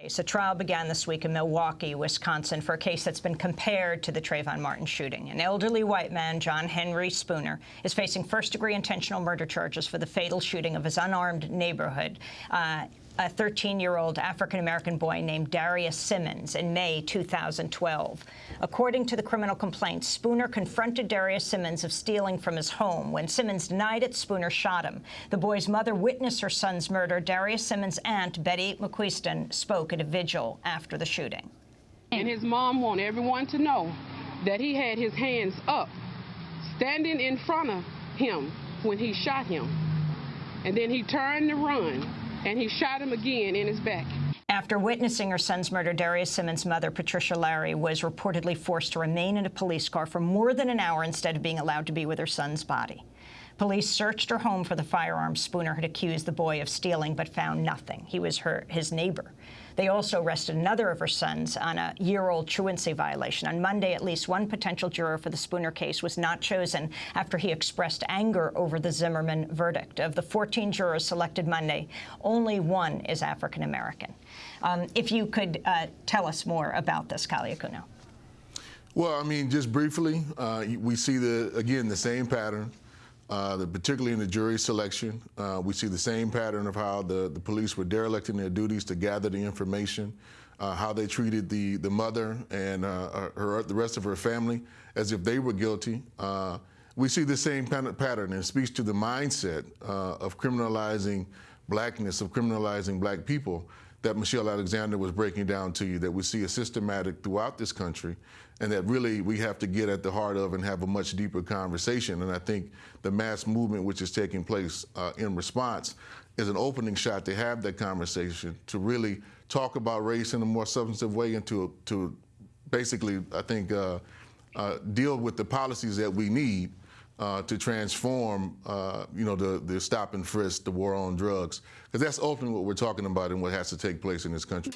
A trial began this week in Milwaukee, Wisconsin, for a case that's been compared to the Trayvon Martin shooting. An elderly white man, John Henry Spooner, is facing first-degree intentional murder charges for the fatal shooting of his unarmed neighborhood. Uh, a 13-year-old African-American boy named Darius Simmons in May 2012. According to the criminal complaint, Spooner confronted Darius Simmons of stealing from his home. When Simmons denied it, Spooner shot him. The boy's mother witnessed her son's murder. Darius Simmons' aunt, Betty McQuiston, spoke at a vigil after the shooting. And his mom wanted everyone to know that he had his hands up, standing in front of him when he shot him. And then he turned to run and he shot him again in his back. After witnessing her son's murder, Darius Simmons' mother, Patricia Larry, was reportedly forced to remain in a police car for more than an hour instead of being allowed to be with her son's body. Police searched her home for the firearm Spooner had accused the boy of stealing, but found nothing. He was her, his neighbor. They also arrested another of her sons on a year-old truancy violation. On Monday, at least one potential juror for the Spooner case was not chosen after he expressed anger over the Zimmerman verdict. Of the 14 jurors selected Monday, only one is African-American. Um, if you could uh, tell us more about this, Kali Akuno. Well, I mean, just briefly, uh, we see the again the same pattern. Uh, particularly in the jury selection, uh, we see the same pattern of how the, the police were derelict in their duties to gather the information, uh, how they treated the, the mother and uh, her, the rest of her family as if they were guilty. Uh, we see the same pattern and speaks to the mindset uh, of criminalizing blackness, of criminalizing black people that Michelle Alexander was breaking down to you, that we see a systematic throughout this country, and that really we have to get at the heart of and have a much deeper conversation. And I think the mass movement which is taking place uh, in response is an opening shot to have that conversation, to really talk about race in a more substantive way and to, to basically, I think, uh, uh, deal with the policies that we need uh, to transform, uh, you know, the, the stop and frisk, the war on drugs. Because that's ultimately what we're talking about and what has to take place in this country.